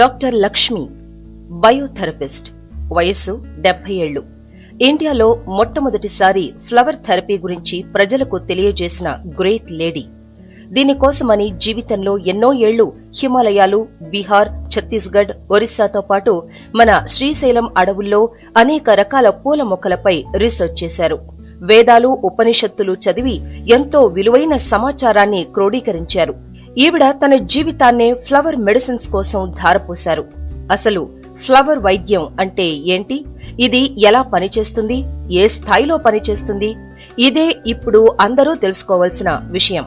Doctor Lakshmi బయోథెరపిస్ట్ వయస్సు డెబ్బై ఏళ్ళు ఇండియాలో మొట్టమొదటిసారి ఫ్లవర్ థెరపీ గురించి ప్రజలకు తెలియజేసిన గ్రేట్ లేడీ. దీనికోసమని జీవితంలో ఎన్నో ఏళ్ళు హిమాలయాలు బీహార్ ఛత్తీస్గఢ్ ఒరిస్సాతో పాటు మన శ్రీశైలం అడవుల్లో అనేక రకాల పూల మొక్కలపై రీసెర్చ్ చేశారు. వేదాలు ఉపనిషత్తులు చదివి ఎంతో విలువైన సమాచారాన్ని క్రోడీకరించారు. ఈవిడ తన జీవితాన్నే ఫ్లవర్ మెడిసిన్స్ కోసం ధారపోశారు. అసలు ఫ్లవర్ వైద్యం అంటే ఏంటి? ఇది ఎలా పనిచేస్తుంది? ఏ స్థాయిలో పనిచేస్తుంది? ఇదే ఇప్పుడు అందరూ తెలుసుకోవాల్సిన విషయం.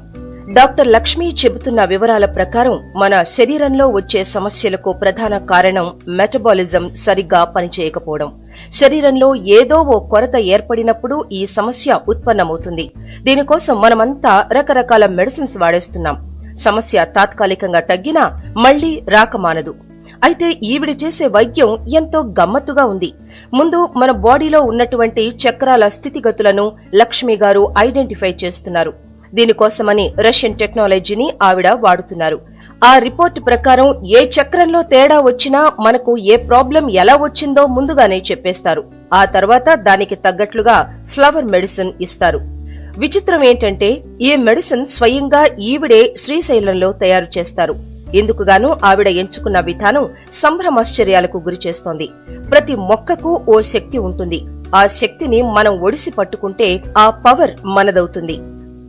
డాక్టర్ లక్ష్మి చెబుతున్న వివరాల ప్రకారం మన శరీరంలో వచ్చే సమస్యలకు ప్రధాన కారణం మెటబాలిజం సరిగ్గా పనిచేయకపోవడం. శరీరంలో ఏదో ఓ కొరత ఏర్పడినప్పుడు ఈ సమస్య ఉత్పన్నమవుతుంది. దీనికోసం మనమంతా రకరకాల మెడిసిన్స్ వాడేస్తున్నాం. సమస్య తాత్కాలికంగా తగ్గినా మళ్ళీ రాకమానదు అయితే ఈవిడ చేసే వైద్యం ఎంతో గమ్మత్తుగా ఉంది. ముందు మన బాడీలో ఉన్నటువంటి చక్రాల స్థితిగతులను లక్ష్మి గారు ఐడెంటిఫై చేస్తున్నారు. దీనికోసమని రష్యన్ టెక్నాలజీని ఆవిడ వాడుతున్నారు. ఆ రిపోర్ట్ ప్రకారం ఏ చక్రంలో తేడా వచ్చినా మనకు ఏ ప్రాబ్లం ఎలా వచ్చిందో ముందుగానే చెప్పేస్తారు. ఆ తర్వాత దానికి తగ్గట్లుగా ఫ్లవర్ మెడిసిన్ ఇస్తారు. విచిత్రం ఏంటంటే ఈ మెడిసిన్ స్వయంగా ఈవిడే శ్రీశైలంలో తయారు చేస్తారు. ఇందుకుగాను ఆవిడ ఎంచుకున్న విధానం సంభ్రమాశ్చర్యాలకు గురిచేస్తోంది ప్రతి మొక్కకు ఓ శక్తి ఉంటుంది. ఆ శక్తిని మనం ఒడిసి పట్టుకుంటే ఆ పవర్ మనదవుతుంది.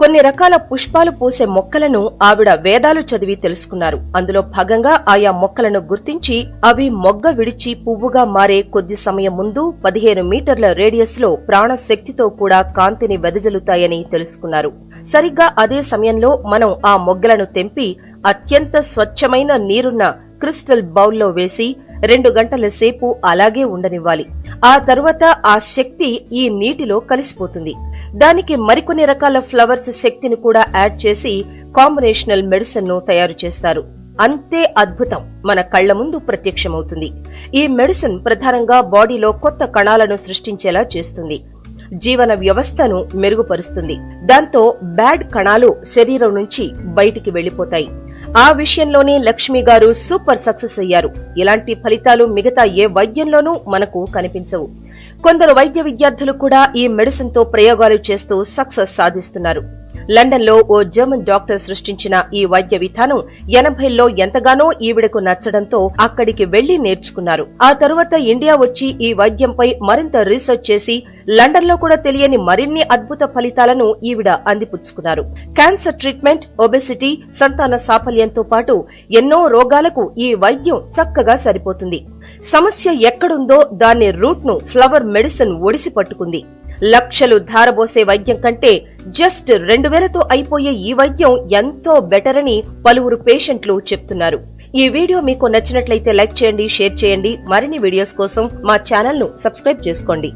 కొన్ని రకాల పుష్పాలు పూసే మొక్కలను ఆవిడ వేదాలు చదివి తెలుసుకున్నారు. అందులో భాగంగా ఆయా మొక్కలను గుర్తించి అవి మొగ్గ విడిచి పువ్వుగా మారే కొద్ది సమయం ముందు పదిహేను మీటర్ల రేడియస్లో ప్రాణశక్తితో కూడా కాంతిని వెదజల్లుతాయని తెలుసుకున్నారు. సరిగ్గా అదే సమయంలో మనం ఆ మొగ్గలను తెంపి అత్యంత స్వచ్ఛమైన నీరున్న క్రిస్టల్ బౌల్లో వేసి రెండు గంటల సేపు అలాగే ఉండనివ్వాలి. ఆ తరువాత ఆ శక్తి ఈ నీటిలో కలిసిపోతుంది. దానికి మరికొన్ని రకాల ఫ్లవర్స్ శక్తిని కూడా యాడ్ చేసి కాంబినేషనల్ మెడిసిన్ను తయారు చేస్తారు. అంతే అద్భుతం. మన కళ్ళ ముందు ప్రత్యక్షమవుతుంది. ఈ మెడిసిన్ ప్రధానంగా బాడీలో కొత్త కణాలను సృష్టించేలా చేస్తుంది. జీవన వ్యవస్థను మెరుగుపరుస్తుంది. దాంతో బ్యాడ్ కణాలు శరీరం నుంచి బయటికి వెళ్ళిపోతాయి ఆ విషయంలోనే లక్ష్మి గారు సూపర్ సక్సెస్ అయ్యారు. ఇలాంటి ఫలితాలు మిగతా ఏ వైద్యంలోనూ మనకు కనిపించవు. కొందరు వైద్య విద్యార్థులు కూడా ఈ మెడిసిన్తో ప్రయోగాలు చేస్తూ సక్సెస్ సాధిస్తున్నారు. లండన్లో ఓ జర్మన్ డాక్టర్ సృష్టించిన ఈ వైద్య విధానం ఎనభైల్లో ఎంతగానో ఈవిడకు నచ్చడంతో అక్కడికి వెళ్ళి నేర్చుకున్నారు. ఆ తరువాత ఇండియా వచ్చి ఈ వైద్యంపై మరింత రీసెర్చ్ చేసి లండన్లో కూడా తెలియని మరిన్ని అద్భుత ఫలితాలను ఈవిడ అందిపుచ్చుకున్నారు. క్యాన్సర్ ట్రీట్మెంట్ ఒబెసిటీ సంతాన సాఫల్యంతో పాటు ఎన్నో రోగాలకు ఈ వైద్యం చక్కగా సరిపోతుంది. సమస్య ఎక్కడుందో దాని రూట్ను ఫ్లవర్ మెడిసిన్ ఒడిసి పట్టుకుంది. లక్షలు ధారబోసే వైద్యం కంటే జస్ట్ రెండు వేలతో అయిపోయే ఈ వైద్యం ఎంతో బెటర్ అని పలువురు పేషెంట్లు చెప్తున్నారు. ఈ వీడియో మీకు నచ్చినట్లయితే లైక్ చేయండి షేర్ చేయండి. మరిన్ని వీడియోస్ కోసం మా ఛానల్ను సబ్స్క్రైబ్ చేసుకోండి.